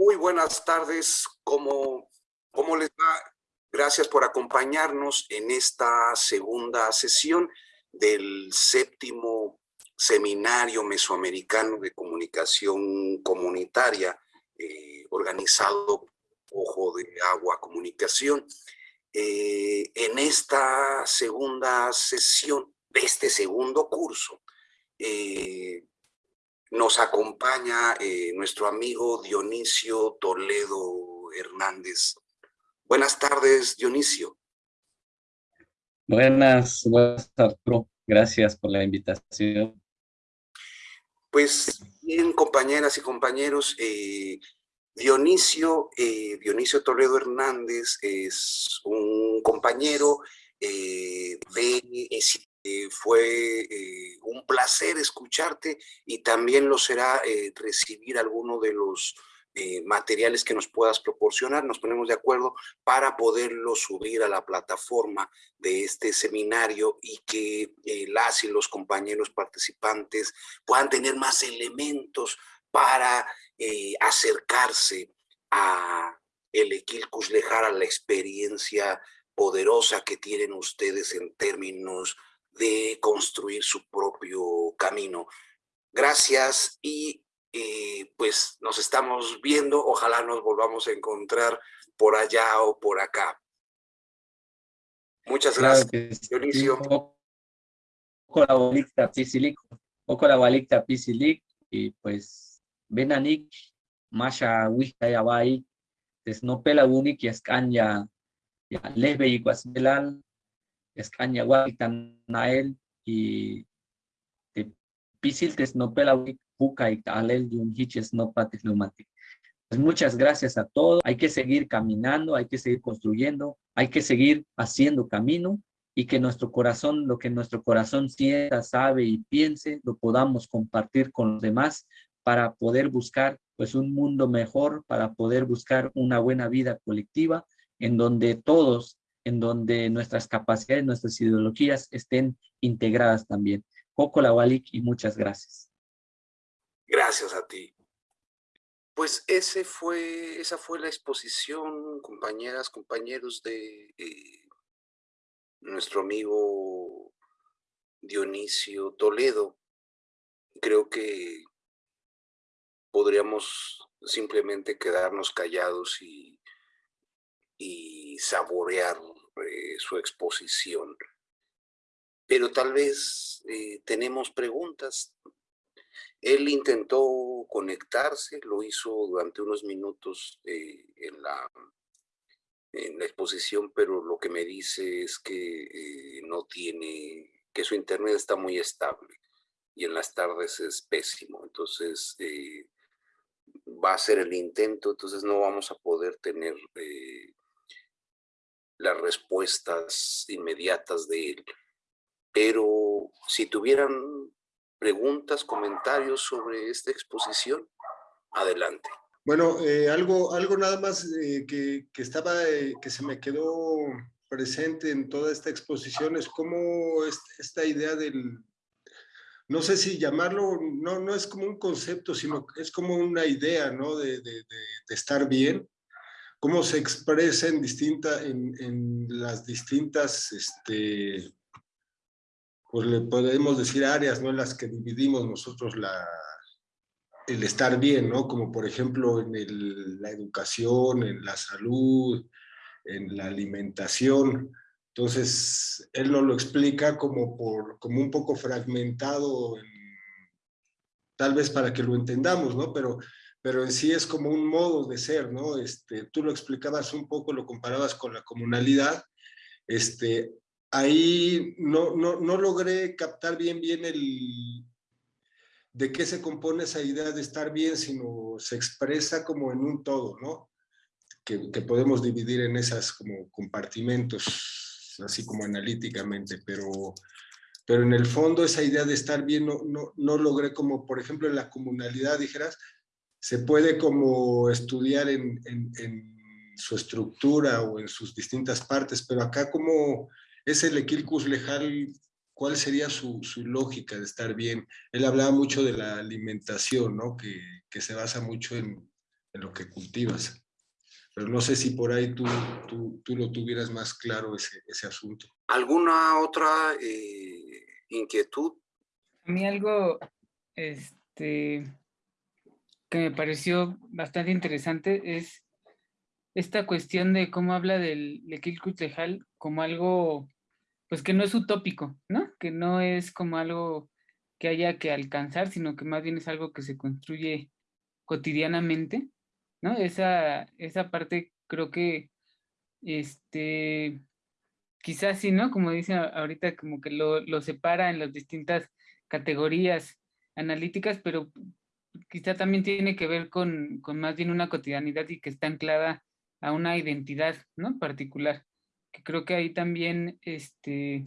Muy buenas tardes. ¿Cómo, ¿Cómo les va? Gracias por acompañarnos en esta segunda sesión del séptimo Seminario Mesoamericano de Comunicación Comunitaria, eh, organizado Ojo de Agua Comunicación. Eh, en esta segunda sesión de este segundo curso, eh, nos acompaña nuestro amigo Dionisio Toledo Hernández. Buenas tardes, Dionisio. Buenas, buenas Arturo. Gracias por la invitación. Pues bien, compañeras y compañeros, eh, Dionisio, eh, Dionisio Toledo Hernández es un compañero eh, de, fue un placer escucharte y también lo será recibir alguno de los eh, materiales que nos puedas proporcionar, nos ponemos de acuerdo para poderlo subir a la plataforma de este seminario y que eh, las y los compañeros participantes puedan tener más elementos para eh, acercarse a el Equilcus Lejar, a la experiencia poderosa que tienen ustedes en términos de construir su propio camino. Gracias y y pues nos estamos viendo, ojalá nos volvamos a encontrar por allá o por acá. Muchas gracias, Dionisio. Poco la bolita pisilic, y pues Benanik, Masha Wista Yabai, Tesnopela Unik y Escaña, Lesbe y Guasmelal, Escaña Nael y Pisil Tesnopela Unik pues muchas gracias a todos. Hay que seguir caminando, hay que seguir construyendo, hay que seguir haciendo camino y que nuestro corazón, lo que nuestro corazón sienta, sabe y piense, lo podamos compartir con los demás para poder buscar pues un mundo mejor, para poder buscar una buena vida colectiva en donde todos, en donde nuestras capacidades, nuestras ideologías estén integradas también. Coco Lawalik y muchas gracias. Gracias a ti. Pues ese fue, esa fue la exposición, compañeras, compañeros de eh, nuestro amigo Dionisio Toledo. Creo que podríamos simplemente quedarnos callados y, y saborear su exposición. Pero tal vez eh, tenemos preguntas, él intentó conectarse, lo hizo durante unos minutos eh, en, la, en la exposición, pero lo que me dice es que eh, no tiene, que su internet está muy estable y en las tardes es pésimo. Entonces, va a ser el intento, entonces no vamos a poder tener las respuestas inmediatas de él. Pero si tuvieran preguntas, comentarios sobre esta exposición, adelante. Bueno, eh, algo, algo nada más eh, que, que, estaba, eh, que se me quedó presente en toda esta exposición es cómo esta idea del, no sé si llamarlo, no, no es como un concepto, sino es como una idea, ¿no? De, de, de estar bien, cómo se expresa en, en, las distintas este, pues le podemos decir áreas, ¿no? En las que dividimos nosotros el estar bien, ¿no? Como por ejemplo en la educación, en la salud, en la alimentación. Entonces, él nos lo explica como, por, como un poco fragmentado, tal vez para que lo entendamos, ¿no? Pero, pero en sí es como un modo de ser, ¿no? Este, tú lo explicabas un poco, lo comparabas con la comunalidad. Este, ahí no, no, no, logré captar bien bien el de qué se compone esa idea de estar bien, sino se expresa como en un todo, ¿no? Que, que podemos dividir en esas como compartimentos, así como analíticamente, pero, pero en el fondo esa idea de estar bien no, no, no logré como, por ejemplo, en la comunalidad, dijeras, se puede como estudiar en, en, en su estructura o en sus distintas partes, pero acá como es el Equilcus Lejal, ¿cuál sería su, lógica de estar bien? Él hablaba mucho de la alimentación, ¿no? Que, se basa mucho en, en lo que cultivas. Pero no sé si por ahí tú, tú, tú lo tuvieras más claro ese, ese asunto. ¿Alguna otra eh, inquietud? A mí algo este, que me pareció bastante interesante es esta cuestión de cómo habla del Lequilcutlejal como algo, pues que no es utópico, ¿no? Que no es como algo que haya que alcanzar, sino que más bien es algo que se construye cotidianamente, ¿no? Esa, esa parte creo que, este, quizás sí, ¿no? Como dice ahorita, como que lo, lo separa en las distintas categorías analíticas, pero quizá también tiene que ver con, con más bien una cotidianidad y que está anclada a una identidad, ¿no? Particular. Que creo que ahí también, este,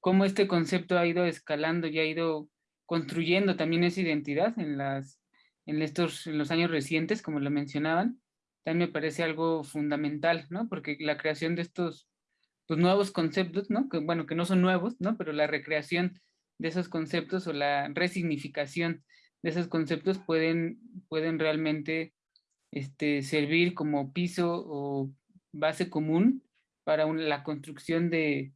cómo este concepto ha ido escalando y ha ido construyendo también esa identidad en, las, en, estos, en los años recientes, como lo mencionaban, también me parece algo fundamental, ¿no? Porque la creación de estos pues, nuevos conceptos, ¿no? Que, bueno, que no son nuevos, ¿no? Pero la recreación de esos conceptos o la resignificación de esos conceptos pueden, pueden realmente este, servir como piso o base común para la construcción de,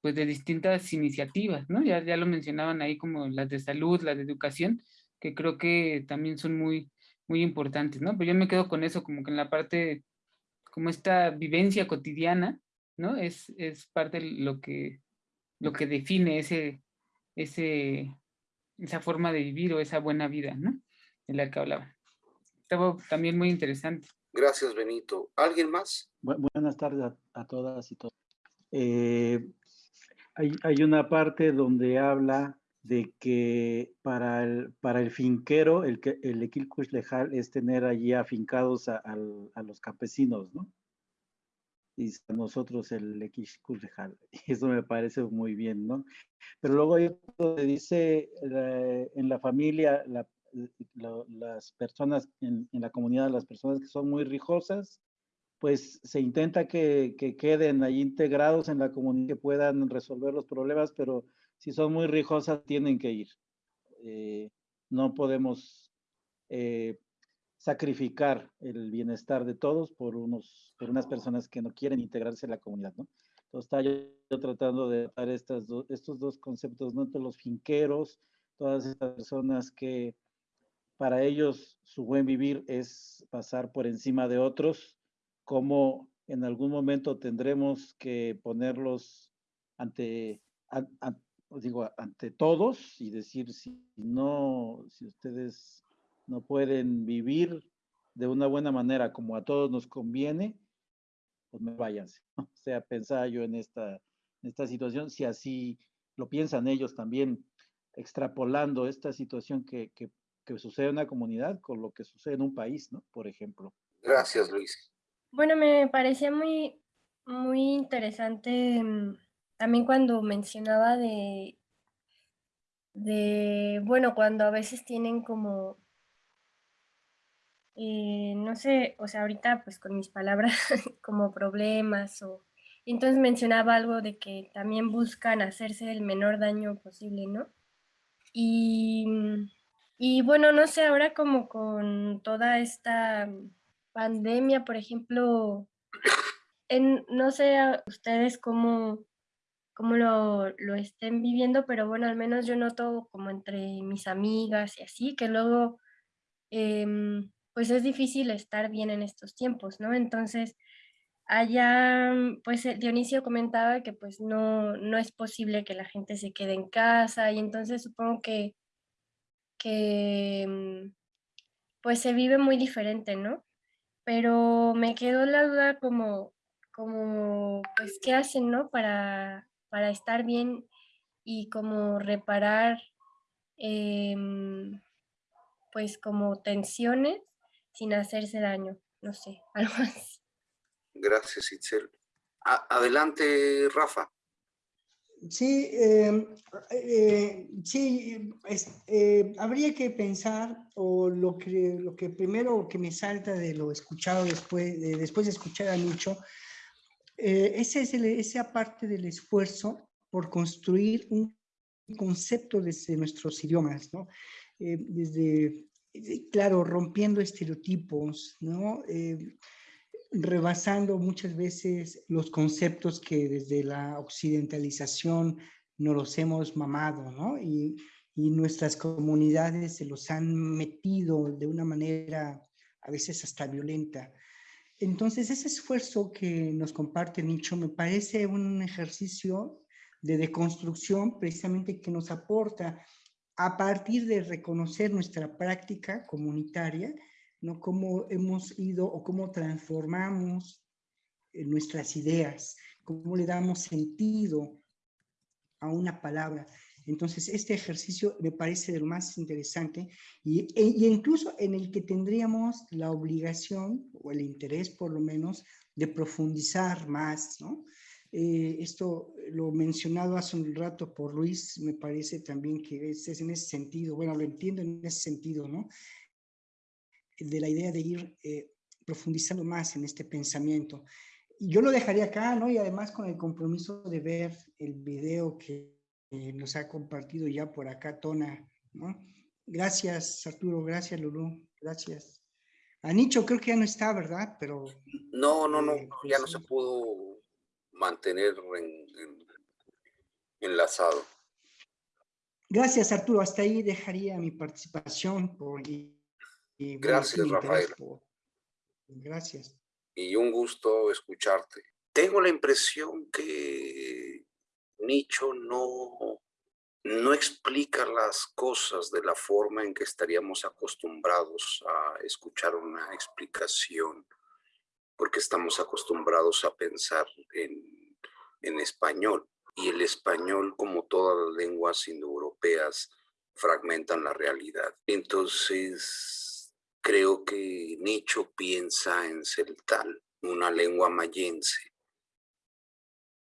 pues, de distintas iniciativas, ¿no? Ya, ya lo mencionaban ahí como las de salud, las de educación, que creo que también son muy, muy importantes, ¿no? Pero yo me quedo con eso, como que en la parte, como esta vivencia cotidiana, ¿no? Es, es parte de lo que, lo que define ese, ese, esa forma de vivir o esa buena vida, ¿no? En la que hablaba estaba también muy interesante. Gracias, Benito. ¿Alguien más? buenas tardes a, todas y todos. Eh, hay, hay, una parte donde habla de que para el, para el finquero, el, el equilcush lejal es tener allí afincados a, a, los campesinos, ¿no? Y nosotros el equilcush lejal. Eso me parece muy bien, ¿no? Pero luego hay otro que dice en la familia, la, las personas en, la comunidad, las personas que son muy rijosas, pues se intenta que, queden ahí integrados en la comunidad, que puedan resolver los problemas, pero si son muy rijosas tienen que ir. Eh, no podemos eh, sacrificar el bienestar de todos por, unos, por unas personas que no quieren integrarse en la comunidad, ¿no? Entonces, está yo, tratando de dar estas estos dos conceptos, ¿no? Entre los finqueros, todas estas personas que para ellos su buen vivir es pasar por encima de otros, como en algún momento tendremos que ponerlos ante, digo, ante todos y decir si no, si ustedes no pueden vivir de una buena manera como a todos nos conviene, pues me váyanse. O sea, pensaba yo en esta, en esta situación, si así lo piensan ellos también, extrapolando esta situación que, que que sucede en una comunidad con lo que sucede en un país, ¿no? Por ejemplo. Gracias, Luis. Bueno, me parecía muy, muy interesante mm, también cuando mencionaba de, de, bueno, cuando a veces tienen como, no sé, o sea, ahorita pues con mis palabras, como problemas o... Entonces mencionaba algo de que también buscan hacerse el menor daño posible, ¿no? Y mm, y bueno, no sé, ahora como con toda esta pandemia, por ejemplo, no sé ustedes cómo, cómo lo, lo, estén viviendo, pero bueno, al menos yo noto como entre mis amigas y así, que luego em, pues es difícil estar bien en estos tiempos, ¿no? Entonces, allá, pues eh, Dionisio comentaba que pues no, no es posible que la gente se quede en casa y entonces supongo que que mm, pues se vive muy diferente, ¿no? Pero me quedó la duda como, como pues, ¿qué hacen, no? Para, para estar bien y como reparar, em, pues, como tensiones sin hacerse daño, no sé, algo así. Gracias, Itzel. adelante, Rafa. Sí, em, eh, sí eh, habría que pensar, o lo que, lo que primero que me salta de lo escuchado después de, después de escuchar a Nicho, eh, ese es esa parte del esfuerzo por construir un concepto desde nuestros idiomas, ¿no? desde claro, rompiendo estereotipos, ¿no? Eh, rebasando muchas veces los conceptos que desde la occidentalización nos los hemos mamado, ¿no? Y, y nuestras comunidades se los han metido de una manera a veces hasta violenta. Entonces, ese esfuerzo que nos comparte Nicho me parece un ejercicio de deconstrucción precisamente que nos aporta a partir de reconocer nuestra práctica comunitaria, ¿no? Cómo hemos ido o cómo transformamos eh, nuestras ideas, cómo le damos sentido a una palabra. Entonces, este ejercicio me parece de lo más interesante y, e, incluso en el que tendríamos la obligación, o el interés por lo menos, de profundizar más, ¿no? Eh, esto lo mencionado hace un rato por Luis, me parece también que es, es, en ese sentido, bueno, lo entiendo en ese sentido, ¿no? De la idea de ir eh, profundizando más en este pensamiento. Yo lo dejaría acá, ¿no? Y además con el compromiso de ver el video que nos ha compartido ya por acá Tona, ¿no? Gracias, Arturo, gracias, Lulú, gracias. A Nicho creo que ya no está, ¿verdad? Pero... No, no, no, eh, ya no se pudo mantener enlazado. Gracias, Arturo. Hasta ahí dejaría mi participación. Por, Gracias, Rafael. gracias. Y un gusto escucharte. Tengo la impresión que Nicho no, no explica las cosas de la forma en que estaríamos acostumbrados a escuchar una explicación porque estamos acostumbrados a pensar en, español. Y el español, como todas las lenguas indoeuropeas, fragmentan la realidad. Entonces, creo que Nicho piensa en celtal, una lengua mayense,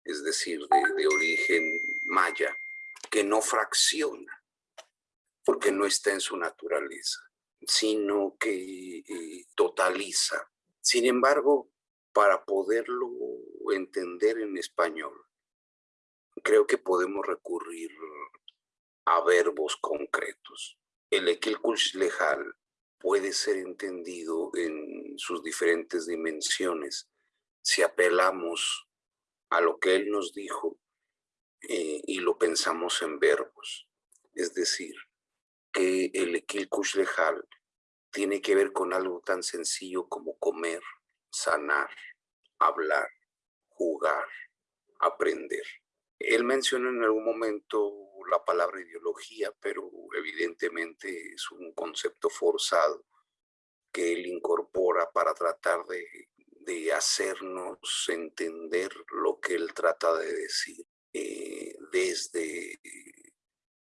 es decir, de, de origen maya, que no fracciona, porque no está en su naturaleza, sino que eh, totaliza sin embargo, para poderlo entender en español, creo que podemos recurrir a verbos concretos. El equilcush lejal puede ser entendido en sus diferentes dimensiones si apelamos a lo que él nos dijo eh, y lo pensamos en verbos. Es decir, que el equilcush lejal tiene que ver con algo tan sencillo como comer, sanar, hablar, jugar, aprender. Él mencionó en algún momento la palabra ideología, pero evidentemente es un concepto forzado que él incorpora para tratar de, de hacernos entender lo que él trata de decir eh, desde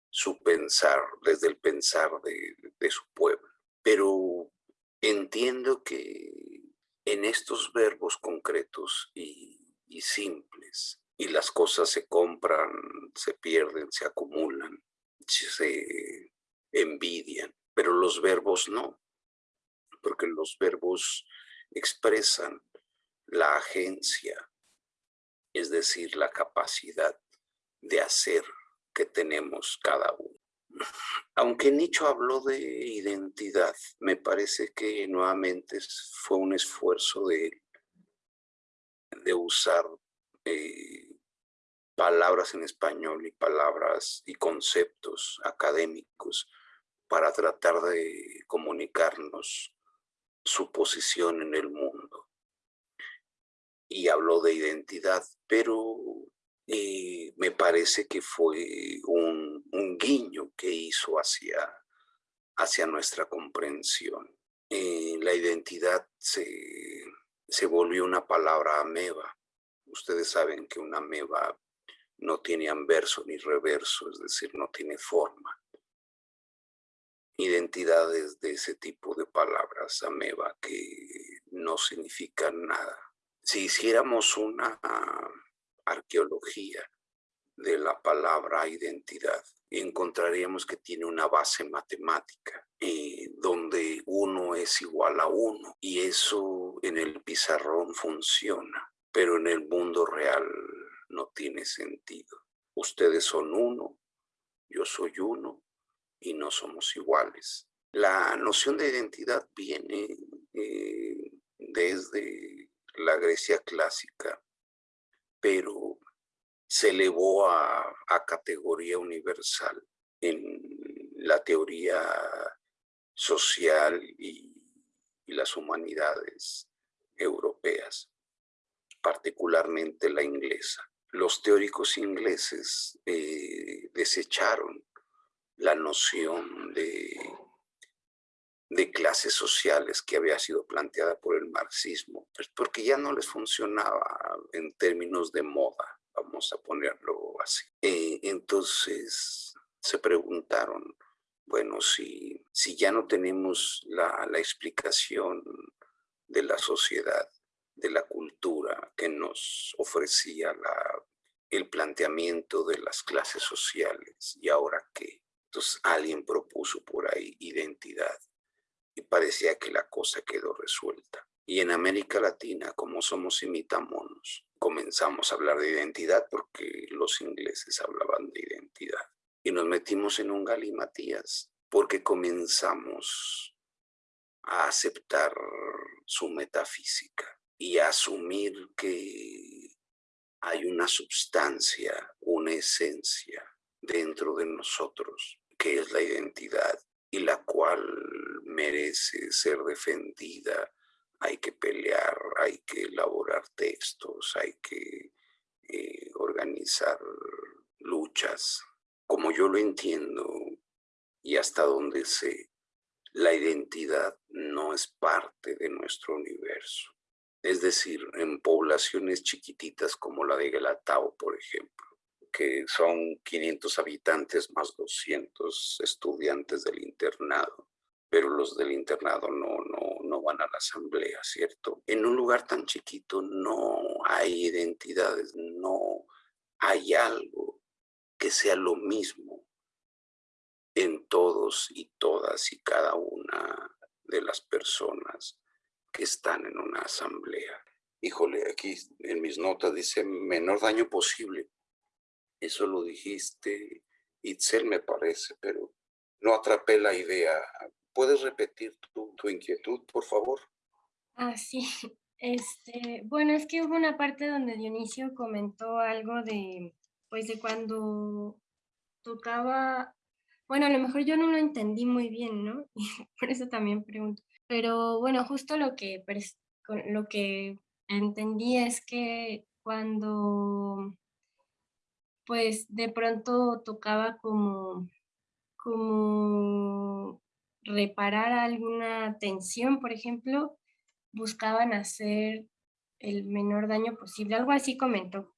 su pensar, desde el pensar de, de su pueblo pero entiendo que en estos verbos concretos y, simples, y las cosas se compran, se pierden, se acumulan, se envidian, pero los verbos no, porque los verbos expresan la agencia, es decir, la capacidad de hacer que tenemos cada uno. Aunque Nicho habló de identidad, me parece que nuevamente fue un esfuerzo de, de usar eh, palabras en español y palabras y conceptos académicos para tratar de comunicarnos su posición en el mundo. Y habló de identidad, pero eh, me parece que fue un, guiño que hizo hacia, hacia nuestra comprensión. Eh, la identidad se, se volvió una palabra ameba. Ustedes saben que una ameba no tiene anverso ni reverso, es decir, no tiene forma. Identidades de ese tipo de palabras ameba que no significan nada. Si hiciéramos una arqueología de la palabra identidad encontraríamos que tiene una base matemática eh, donde uno es igual a uno y eso en el pizarrón funciona, pero en el mundo real no tiene sentido. Ustedes son uno, yo soy uno y no somos iguales. La noción de identidad viene eh, desde la Grecia clásica, pero se elevó a, categoría universal en la teoría social y, las humanidades europeas, particularmente la inglesa. Los teóricos ingleses eh, desecharon la noción de, de clases sociales que había sido planteada por el marxismo, pues porque ya no les funcionaba en términos de moda, vamos a ponerlo así. Eh, entonces se preguntaron, bueno, si, si ya no tenemos la, la explicación de la sociedad, de la cultura que nos ofrecía la, el planteamiento de las clases sociales, ¿y ahora qué? Entonces alguien propuso por ahí identidad y parecía que la cosa quedó resuelta. Y en América Latina, como somos imitamonos, comenzamos a hablar de identidad porque los ingleses hablaban de identidad. Y nos metimos en un galimatías porque comenzamos a aceptar su metafísica y a asumir que hay una sustancia, una esencia dentro de nosotros que es la identidad y la cual merece ser defendida. Hay que pelear, hay que elaborar textos, hay que eh, organizar luchas. Como yo lo entiendo y hasta donde sé, la identidad no es parte de nuestro universo. Es decir, en poblaciones chiquititas como la de Galatao, por ejemplo, que son 500 habitantes más 200 estudiantes del internado, pero los del internado no, no, no van a la asamblea, ¿cierto? En un lugar tan chiquito no hay identidades, no hay algo que sea lo mismo en todos y todas y cada una de las personas que están en una asamblea. Híjole, aquí en mis notas dice menor daño posible. Eso lo dijiste, Itzel, me parece, pero no atrapé la idea. ¿Puedes repetir tu, tu inquietud, por favor? Ah, sí. Este, bueno, es que hubo una parte donde Dionisio comentó algo de, pues de cuando tocaba, bueno, a lo mejor yo no lo entendí muy bien, ¿no? por eso también pregunto. Pero bueno, justo lo que, lo que entendí es que cuando pues de pronto tocaba como, como reparar alguna tensión, por ejemplo, buscaban hacer el menor daño posible, algo así comentó.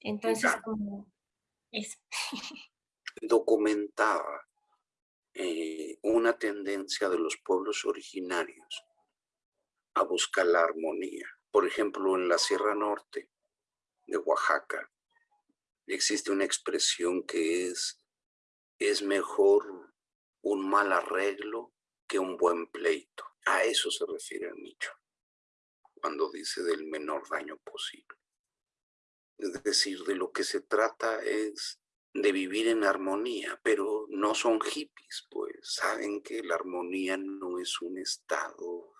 Entonces, como eso. Documentaba eh, una tendencia de los pueblos originarios a buscar la armonía. Por ejemplo, en la Sierra Norte de Oaxaca, existe una expresión que es, es mejor un mal arreglo que un buen pleito. A eso se refiere el nicho, cuando dice del menor daño posible. Es decir, de lo que se trata es de vivir en armonía, pero no son hippies, pues saben que la armonía no es un estado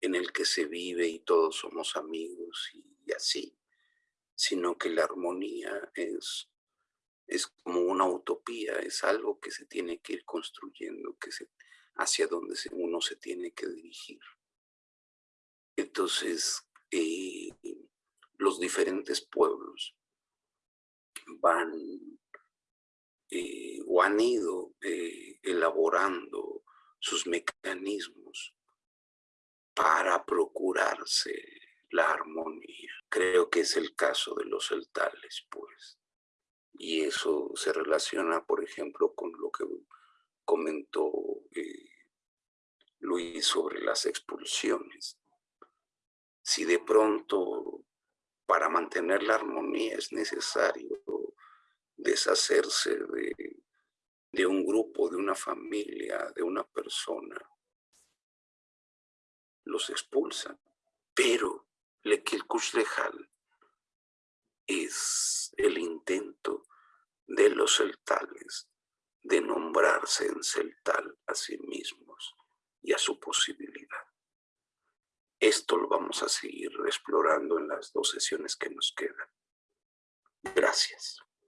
en el que se vive y todos somos amigos y así sino que la armonía es, es como una utopía, es algo que se tiene que ir construyendo, que se, hacia donde uno se tiene que dirigir. Entonces, eh, los diferentes pueblos van eh, o han ido eh, elaborando sus mecanismos para procurarse la armonía. Creo que es el caso de los celtales, pues. Y eso se relaciona, por ejemplo, con lo que comentó eh, Luis sobre las expulsiones. Si de pronto para mantener la armonía es necesario deshacerse de, de un grupo, de una familia, de una persona, los expulsan. Pero Lequilcuxlejal es el intento de los celtales de nombrarse en celtal a sí mismos. y a su posibilidad. Esto lo vamos a seguir explorando en las dos sesiones que nos quedan. Gracias.